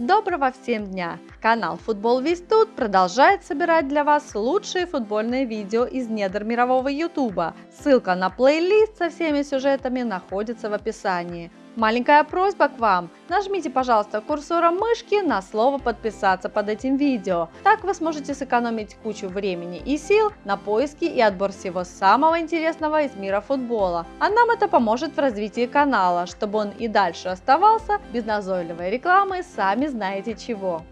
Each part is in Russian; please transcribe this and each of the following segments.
Доброго всем дня! Канал Футбол Весь Тут продолжает собирать для вас лучшие футбольные видео из недр мирового ютуба. Ссылка на плейлист со всеми сюжетами находится в описании. Маленькая просьба к вам. Нажмите, пожалуйста, курсором мышки на слово подписаться под этим видео. Так вы сможете сэкономить кучу времени и сил на поиски и отбор всего самого интересного из мира футбола. А нам это поможет в развитии канала, чтобы он и дальше оставался без назойливой рекламы, сами знаете чего.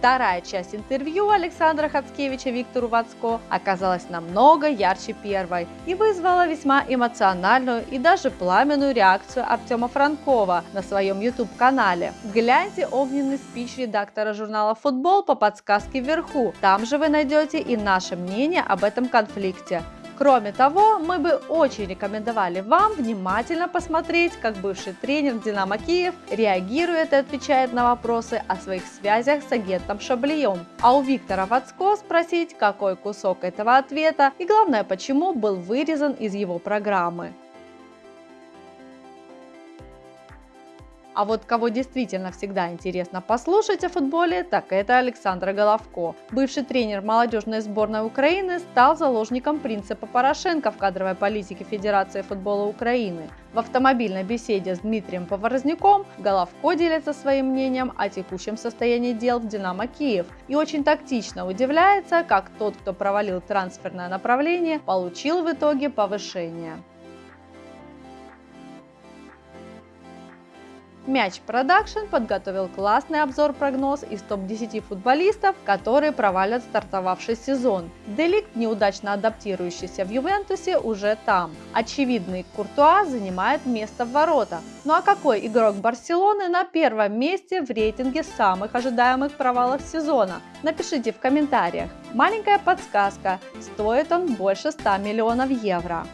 Вторая часть интервью Александра Хацкевича Виктору Вацко оказалась намного ярче первой и вызвала весьма эмоциональную и даже пламенную реакцию Артема Франкова на своем YouTube-канале. Гляньте огненный спич редактора журнала «Футбол» по подсказке вверху. Там же вы найдете и наше мнение об этом конфликте. Кроме того, мы бы очень рекомендовали вам внимательно посмотреть, как бывший тренер Динамо Киев реагирует и отвечает на вопросы о своих связях с агентом Шаблием. А у Виктора Вацко спросить, какой кусок этого ответа и главное, почему был вырезан из его программы. А вот кого действительно всегда интересно послушать о футболе, так это Александр Головко. Бывший тренер молодежной сборной Украины стал заложником принципа Порошенко в кадровой политике Федерации футбола Украины. В автомобильной беседе с Дмитрием Поворозняком Головко делится своим мнением о текущем состоянии дел в «Динамо Киев» и очень тактично удивляется, как тот, кто провалил трансферное направление, получил в итоге повышение. Мяч Production подготовил классный обзор-прогноз из топ-10 футболистов, которые провалят стартовавший сезон. Де Лигт, неудачно адаптирующийся в Ювентусе, уже там. Очевидный Куртуа занимает место в воротах. Ну а какой игрок Барселоны на первом месте в рейтинге самых ожидаемых провалов сезона? Напишите в комментариях. Маленькая подсказка, стоит он больше 100 миллионов евро.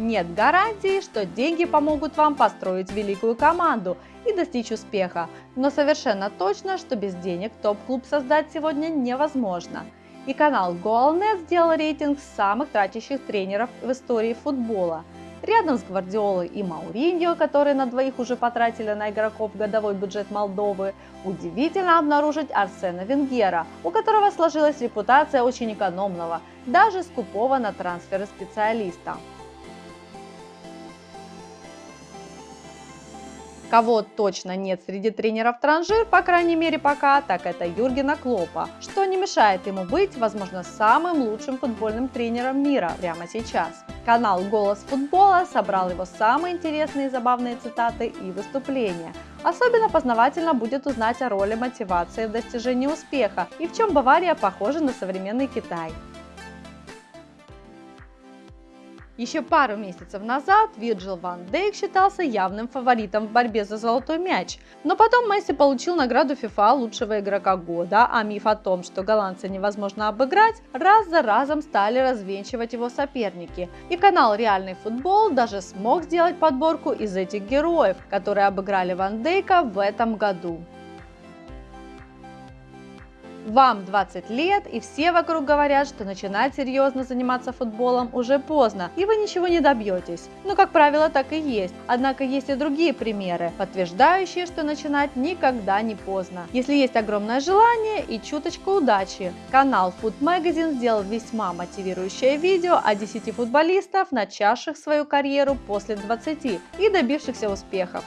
Нет гарантии, что деньги помогут вам построить великую команду и достичь успеха, но совершенно точно, что без денег топ-клуб создать сегодня невозможно. И канал GoalNet сделал рейтинг самых тратящих тренеров в истории футбола. Рядом с Гвардиолой и Мауриньо, которые на двоих уже потратили на игроков годовой бюджет Молдовы, удивительно обнаружить Арсена Венгера, у которого сложилась репутация очень экономного, даже скупого на трансферы специалиста. Кого точно нет среди тренеров транжир, по крайней мере пока, так это Юргена Клопа, что не мешает ему быть, возможно, самым лучшим футбольным тренером мира прямо сейчас. Канал «Голос футбола» собрал его самые интересные и забавные цитаты и выступления. Особенно познавательно будет узнать о роли мотивации в достижении успеха и в чем Бавария похожа на современный Китай. Еще пару месяцев назад Вирджил Ван Дейк считался явным фаворитом в борьбе за золотой мяч, но потом Месси получил награду FIFA лучшего игрока года, а миф о том, что голландца невозможно обыграть, раз за разом стали развенчивать его соперники. И канал Реальный футбол даже смог сделать подборку из этих героев, которые обыграли Ван Дейка в этом году. Вам 20 лет, и все вокруг говорят, что начинать серьезно заниматься футболом уже поздно, и вы ничего не добьетесь. Ну, как правило, так и есть. Однако есть и другие примеры, подтверждающие, что начинать никогда не поздно. Если есть огромное желание и чуточка удачи. Канал Food Magazine сделал весьма мотивирующее видео о 10 футболистов, начавших свою карьеру после 20 и добившихся успехов.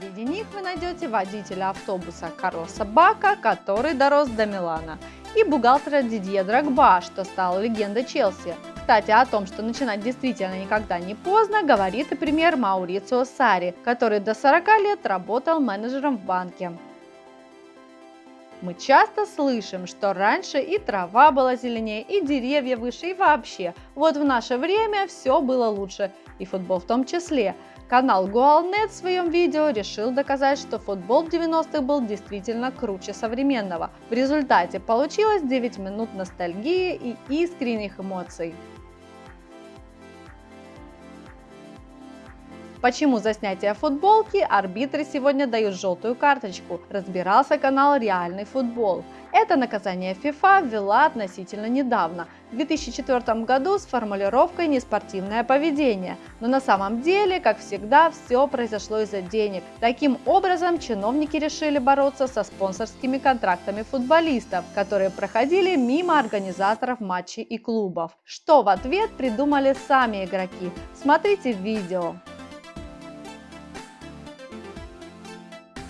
Среди них вы найдете водителя автобуса Карлоса Бака, который дорос до Милана, и бухгалтера Дидье Драгба, что стал легендой Челси. Кстати, о том, что начинать действительно никогда не поздно, говорит и пример Маурицио Сари, который до 40 лет работал менеджером в банке. Мы часто слышим, что раньше и трава была зеленее, и деревья выше, и вообще. Вот в наше время все было лучше, и футбол в том числе. Канал Goalnet в своем видео решил доказать, что футбол в 90-х был действительно круче современного. В результате получилось 9 минут ностальгии и искренних эмоций. Почему за снятие футболки арбитры сегодня дают желтую карточку? Разбирался канал Реальный футбол. Это наказание FIFA ввела относительно недавно, в 2004 году с формулировкой «неспортивное поведение». Но на самом деле, как всегда, все произошло из-за денег. Таким образом, чиновники решили бороться со спонсорскими контрактами футболистов, которые проходили мимо организаторов матчей и клубов. Что в ответ придумали сами игроки? Смотрите видео.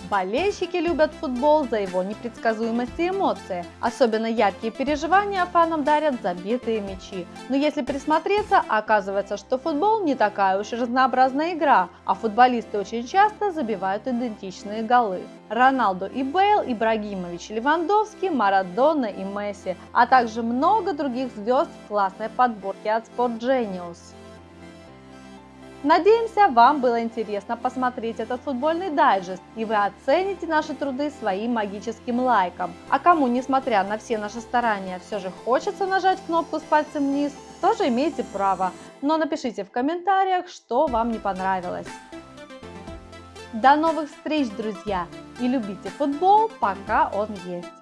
Болельщики любят футбол за его непредсказуемость и эмоции. Особенно яркие переживания фанам дарят забитые мячи. Но если присмотреться, оказывается, что футбол не такая уж и разнообразная игра, а футболисты очень часто забивают идентичные голы. Роналду и Бейл, Ибрагимович Левандовский, Марадона и Месси, а также много других звезд в классной подборке от Sport Genius. Надеемся, вам было интересно посмотреть этот футбольный дайджест, и вы оцените наши труды своим магическим лайком. А кому, несмотря на все наши старания, все же хочется нажать кнопку с пальцем вниз, тоже имеете право. Но напишите в комментариях, что вам не понравилось. До новых встреч, друзья! И любите футбол, пока он есть.